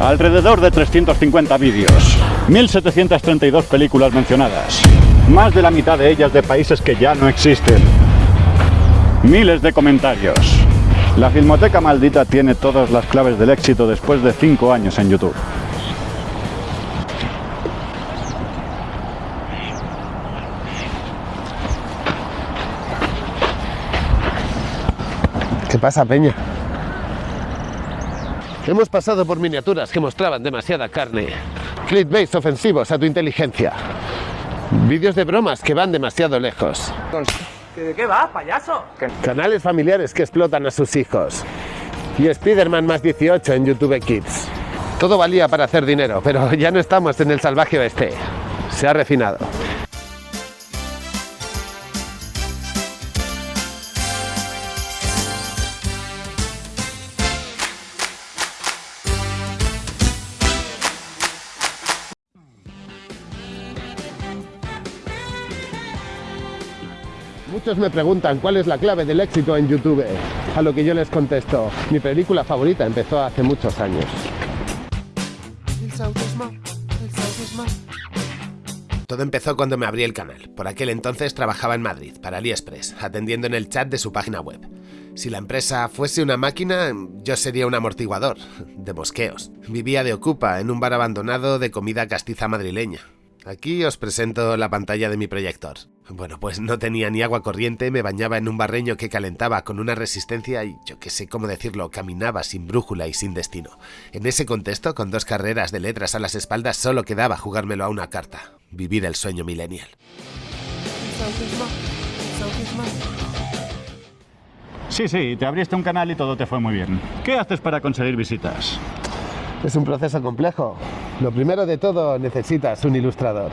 Alrededor de 350 vídeos, 1732 películas mencionadas, más de la mitad de ellas de países que ya no existen. Miles de comentarios. La Filmoteca Maldita tiene todas las claves del éxito después de 5 años en YouTube. ¿Qué pasa, Peña? Hemos pasado por miniaturas que mostraban demasiada carne, clickbaits ofensivos a tu inteligencia, vídeos de bromas que van demasiado lejos, ¿De qué va, payaso? canales familiares que explotan a sus hijos y Spider-Man más 18 en YouTube Kids. Todo valía para hacer dinero, pero ya no estamos en el salvaje oeste. Se ha refinado. Muchos me preguntan cuál es la clave del éxito en YouTube. A lo que yo les contesto, mi película favorita empezó hace muchos años. Todo empezó cuando me abrí el canal. Por aquel entonces trabajaba en Madrid, para AliExpress, atendiendo en el chat de su página web. Si la empresa fuese una máquina, yo sería un amortiguador, de mosqueos. Vivía de ocupa, en un bar abandonado de comida castiza madrileña. Aquí os presento la pantalla de mi proyector. Bueno, pues no tenía ni agua corriente, me bañaba en un barreño que calentaba con una resistencia y yo que sé cómo decirlo, caminaba sin brújula y sin destino. En ese contexto, con dos carreras de letras a las espaldas, solo quedaba jugármelo a una carta. Vivir el sueño millennial. Sí, sí, te abriste un canal y todo te fue muy bien. ¿Qué haces para conseguir visitas? Es un proceso complejo. Lo primero de todo, necesitas un ilustrador.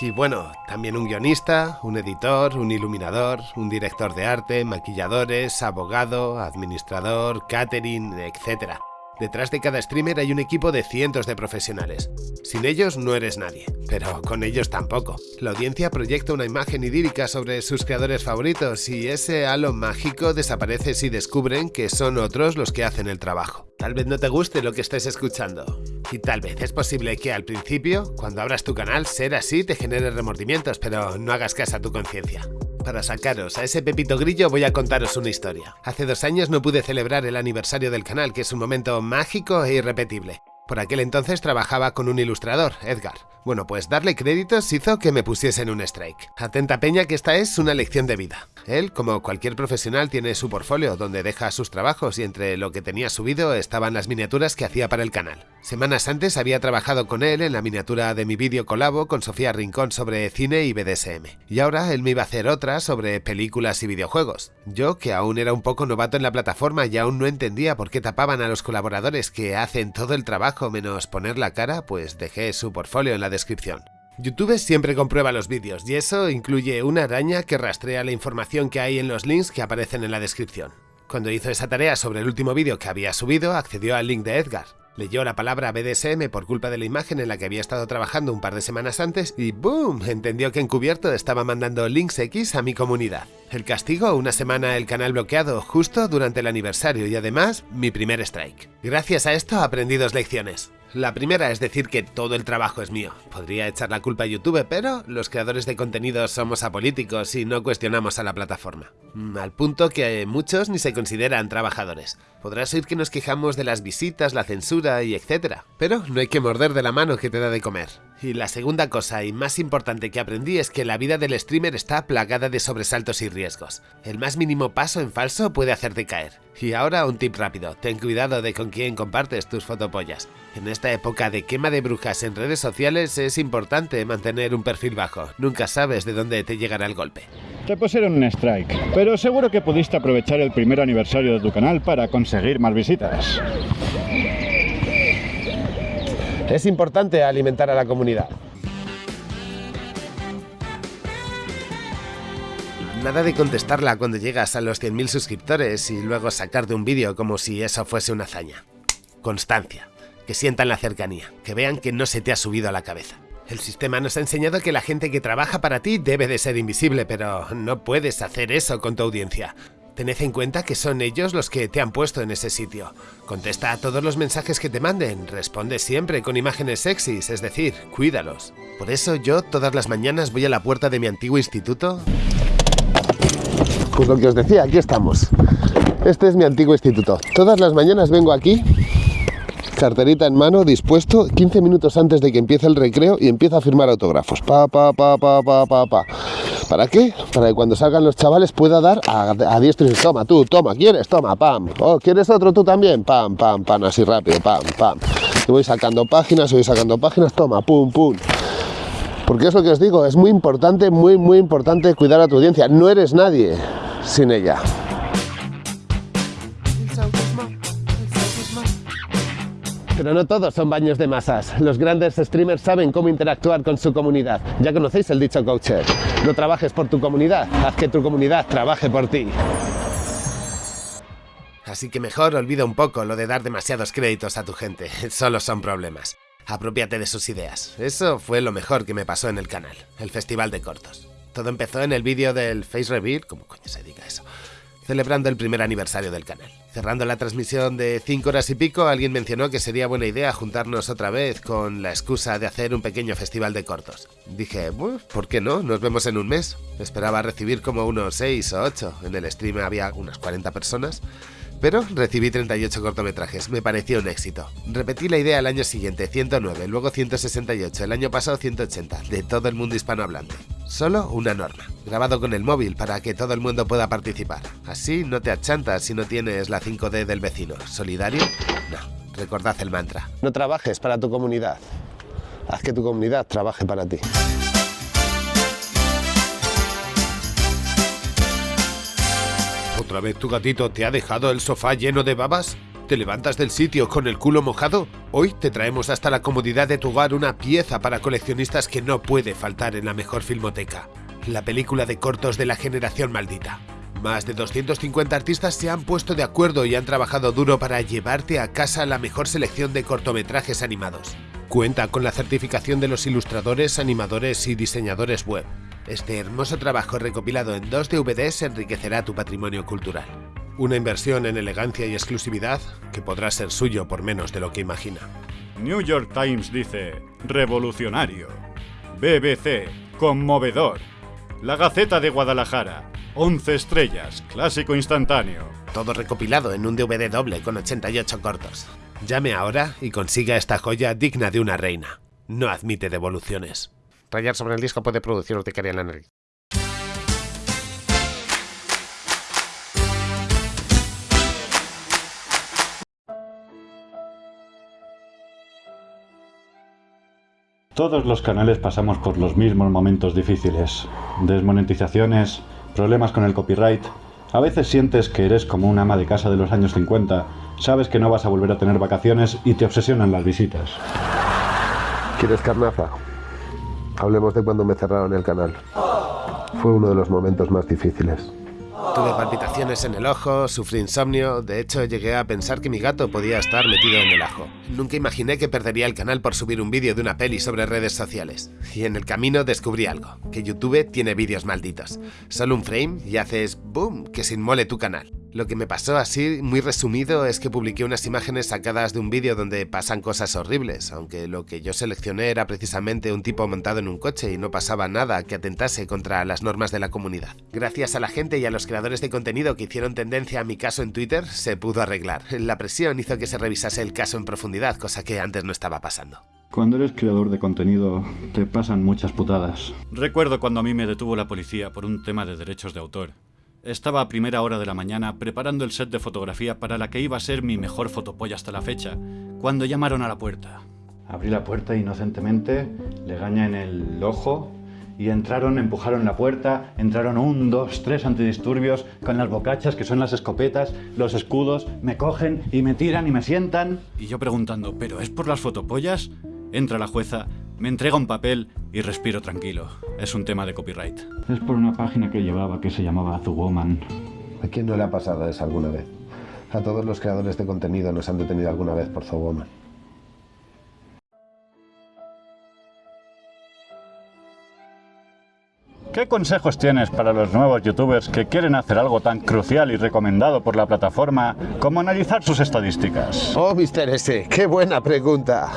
Y bueno, también un guionista, un editor, un iluminador, un director de arte, maquilladores, abogado, administrador, catering, etc. Detrás de cada streamer hay un equipo de cientos de profesionales. Sin ellos no eres nadie, pero con ellos tampoco. La audiencia proyecta una imagen idílica sobre sus creadores favoritos y ese halo mágico desaparece si descubren que son otros los que hacen el trabajo. Tal vez no te guste lo que estés escuchando. Y tal vez es posible que al principio, cuando abras tu canal, ser así te genere remordimientos, pero no hagas caso a tu conciencia. Para sacaros a ese pepito grillo voy a contaros una historia. Hace dos años no pude celebrar el aniversario del canal, que es un momento mágico e irrepetible. Por aquel entonces trabajaba con un ilustrador, Edgar. Bueno, pues darle créditos hizo que me pusiesen un strike. Atenta peña que esta es una lección de vida. Él, como cualquier profesional, tiene su portfolio donde deja sus trabajos y entre lo que tenía subido estaban las miniaturas que hacía para el canal. Semanas antes había trabajado con él en la miniatura de mi vídeo colabo con Sofía Rincón sobre cine y BDSM. Y ahora él me iba a hacer otra sobre películas y videojuegos. Yo, que aún era un poco novato en la plataforma y aún no entendía por qué tapaban a los colaboradores que hacen todo el trabajo menos poner la cara, pues dejé su portfolio en la descripción. YouTube siempre comprueba los vídeos y eso incluye una araña que rastrea la información que hay en los links que aparecen en la descripción. Cuando hizo esa tarea sobre el último vídeo que había subido, accedió al link de Edgar. Leyó la palabra BDSM por culpa de la imagen en la que había estado trabajando un par de semanas antes y ¡boom! Entendió que encubierto estaba mandando links X a mi comunidad. El castigo, una semana el canal bloqueado justo durante el aniversario y además mi primer strike. Gracias a esto aprendí dos lecciones. La primera es decir que todo el trabajo es mío. Podría echar la culpa a YouTube, pero los creadores de contenido somos apolíticos y no cuestionamos a la plataforma. Mm, Al punto que muchos ni se consideran trabajadores. Podrás oír que nos quejamos de las visitas, la censura y etcétera, pero no hay que morder de la mano que te da de comer. Y la segunda cosa y más importante que aprendí es que la vida del streamer está plagada de sobresaltos y riesgos. El más mínimo paso en falso puede hacerte caer. Y ahora un tip rápido, ten cuidado de con quién compartes tus fotopollas. En esta época de quema de brujas en redes sociales es importante mantener un perfil bajo, nunca sabes de dónde te llegará el golpe. Te pusieron un strike, pero seguro que pudiste aprovechar el primer aniversario de tu canal para conseguir más visitas. Es importante alimentar a la comunidad. Nada de contestarla cuando llegas a los 100.000 suscriptores y luego sacarte un vídeo como si eso fuese una hazaña. Constancia. Que sientan la cercanía, que vean que no se te ha subido a la cabeza. El sistema nos ha enseñado que la gente que trabaja para ti debe de ser invisible, pero no puedes hacer eso con tu audiencia. Tened en cuenta que son ellos los que te han puesto en ese sitio. Contesta a todos los mensajes que te manden, responde siempre con imágenes sexys, es decir, cuídalos. Por eso yo todas las mañanas voy a la puerta de mi antiguo instituto. Pues lo que os decía, aquí estamos. Este es mi antiguo instituto. Todas las mañanas vengo aquí carterita en mano, dispuesto, 15 minutos antes de que empiece el recreo y empieza a firmar autógrafos. Pa, pa, pa, pa, pa, pa, pa. ¿Para qué? Para que cuando salgan los chavales pueda dar a, diestro y toma, tú, toma, ¿quieres? Toma, pam. Oh, ¿quieres otro tú también? Pam, pam, pam, así rápido, pam, pam. Y voy sacando páginas, voy sacando páginas, toma, pum, pum. Porque es lo que os digo, es muy importante, muy, muy importante cuidar a tu audiencia. No eres nadie sin ella. Pero no todos son baños de masas. Los grandes streamers saben cómo interactuar con su comunidad. Ya conocéis el dicho coacher. No trabajes por tu comunidad, haz que tu comunidad trabaje por ti. Así que mejor olvida un poco lo de dar demasiados créditos a tu gente. Solo son problemas. Apropiate de sus ideas. Eso fue lo mejor que me pasó en el canal, el Festival de Cortos. Todo empezó en el vídeo del Face Reveal, ¿cómo coño se diga eso? Celebrando el primer aniversario del canal. Cerrando la transmisión de 5 horas y pico, alguien mencionó que sería buena idea juntarnos otra vez con la excusa de hacer un pequeño festival de cortos. Dije, ¿por qué no? Nos vemos en un mes. Esperaba recibir como unos 6 o 8. En el stream había unas 40 personas. Pero recibí 38 cortometrajes, me pareció un éxito. Repetí la idea el año siguiente, 109, luego 168, el año pasado 180, de todo el mundo hispanohablante. Solo una norma, grabado con el móvil para que todo el mundo pueda participar. Así no te achantas si no tienes la 5D del vecino. ¿Solidario? No. Recordad el mantra. No trabajes para tu comunidad. Haz que tu comunidad trabaje para ti. ¿Otra vez tu gatito te ha dejado el sofá lleno de babas? ¿Te levantas del sitio con el culo mojado? Hoy te traemos hasta la comodidad de tu hogar una pieza para coleccionistas que no puede faltar en la mejor filmoteca. La película de cortos de la generación maldita. Más de 250 artistas se han puesto de acuerdo y han trabajado duro para llevarte a casa la mejor selección de cortometrajes animados. Cuenta con la certificación de los ilustradores, animadores y diseñadores web. Este hermoso trabajo recopilado en dos DVDs enriquecerá tu patrimonio cultural. Una inversión en elegancia y exclusividad que podrá ser suyo por menos de lo que imagina. New York Times dice, revolucionario. BBC, conmovedor. La Gaceta de Guadalajara, 11 estrellas, clásico instantáneo. Todo recopilado en un DVD doble con 88 cortos. Llame ahora y consiga esta joya digna de una reina. No admite devoluciones. Rayar sobre el disco puede producir urticaria en la nariz. Todos los canales pasamos por los mismos momentos difíciles. Desmonetizaciones, problemas con el copyright. A veces sientes que eres como un ama de casa de los años 50, sabes que no vas a volver a tener vacaciones y te obsesionan las visitas. ¿Quieres carnaza? Hablemos de cuando me cerraron el canal. Fue uno de los momentos más difíciles. Tuve palpitaciones en el ojo, sufrí insomnio, de hecho llegué a pensar que mi gato podía estar metido en el ajo. Nunca imaginé que perdería el canal por subir un vídeo de una peli sobre redes sociales. Y en el camino descubrí algo, que YouTube tiene vídeos malditos. Solo un frame y haces boom, que se inmole tu canal. Lo que me pasó así, muy resumido, es que publiqué unas imágenes sacadas de un vídeo donde pasan cosas horribles, aunque lo que yo seleccioné era precisamente un tipo montado en un coche y no pasaba nada que atentase contra las normas de la comunidad. Gracias a la gente y a los creadores de contenido que hicieron tendencia a mi caso en Twitter, se pudo arreglar. La presión hizo que se revisase el caso en profundidad, cosa que antes no estaba pasando. Cuando eres creador de contenido, te pasan muchas putadas. Recuerdo cuando a mí me detuvo la policía por un tema de derechos de autor. Estaba a primera hora de la mañana preparando el set de fotografía para la que iba a ser mi mejor fotopolla hasta la fecha, cuando llamaron a la puerta. Abrí la puerta inocentemente, le gaña en el ojo y entraron, empujaron la puerta, entraron un, dos, tres antidisturbios con las bocachas, que son las escopetas, los escudos, me cogen y me tiran y me sientan. Y yo preguntando, ¿pero es por las fotopollas? Entra la jueza, me entrega un papel y respiro tranquilo. Es un tema de copyright. Es por una página que llevaba que se llamaba Azuwoman. ¿A quién no le ha pasado eso alguna vez? A todos los creadores de contenido nos han detenido alguna vez por Woman. ¿Qué consejos tienes para los nuevos youtubers que quieren hacer algo tan crucial y recomendado por la plataforma como analizar sus estadísticas? Oh, Mr. S, qué buena pregunta.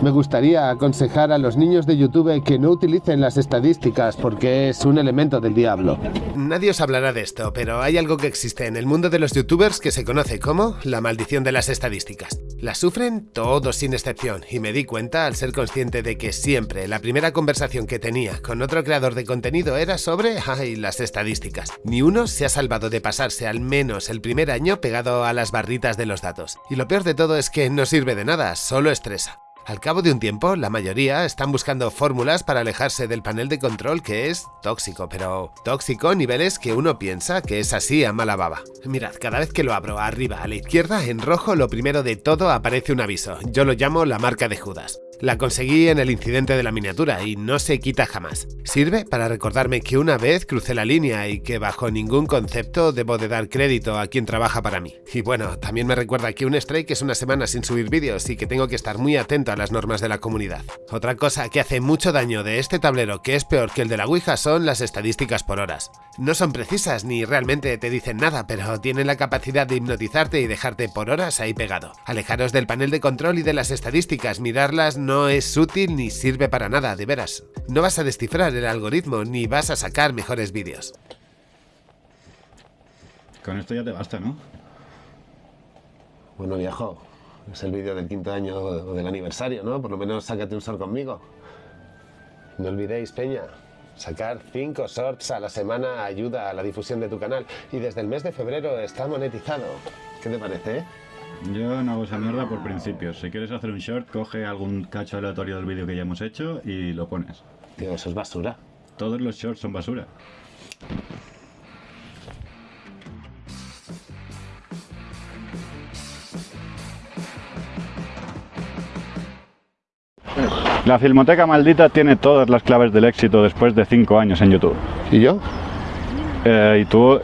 Me gustaría aconsejar a los niños de YouTube que no utilicen las estadísticas porque es un elemento del diablo. Nadie os hablará de esto, pero hay algo que existe en el mundo de los youtubers que se conoce como la maldición de las estadísticas. La sufren todos sin excepción y me di cuenta al ser consciente de que siempre la primera conversación que tenía con otro creador de contenido era sobre ay, las estadísticas. Ni uno se ha salvado de pasarse al menos el primer año pegado a las barritas de los datos. Y lo peor de todo es que no sirve de nada, solo estresa. Al cabo de un tiempo, la mayoría están buscando fórmulas para alejarse del panel de control que es tóxico, pero tóxico a niveles que uno piensa que es así a mala baba. Mirad, cada vez que lo abro arriba a la izquierda, en rojo, lo primero de todo aparece un aviso. Yo lo llamo la marca de Judas. La conseguí en el incidente de la miniatura y no se quita jamás. Sirve para recordarme que una vez crucé la línea y que bajo ningún concepto debo de dar crédito a quien trabaja para mí. Y bueno, también me recuerda que un strike es una semana sin subir vídeos y que tengo que estar muy atento a las normas de la comunidad. Otra cosa que hace mucho daño de este tablero que es peor que el de la Ouija son las estadísticas por horas. No son precisas ni realmente te dicen nada, pero tienen la capacidad de hipnotizarte y dejarte por horas ahí pegado. Alejaros del panel de control y de las estadísticas, mirarlas no es útil ni sirve para nada, de veras. No vas a descifrar el algoritmo ni vas a sacar mejores vídeos. Con esto ya te basta, ¿no? Bueno, viejo, es el vídeo del quinto año o del aniversario, ¿no? Por lo menos sácate un short conmigo. No olvidéis, Peña, sacar 5 shorts a la semana ayuda a la difusión de tu canal. Y desde el mes de febrero está monetizado. ¿Qué te parece, eh? Yo no hago esa mierda por principios. Si quieres hacer un short, coge algún cacho aleatorio del vídeo que ya hemos hecho y lo pones. Tío, eso es basura. Todos los shorts son basura. La Filmoteca Maldita tiene todas las claves del éxito después de 5 años en YouTube. ¿Y yo? Eh, y tú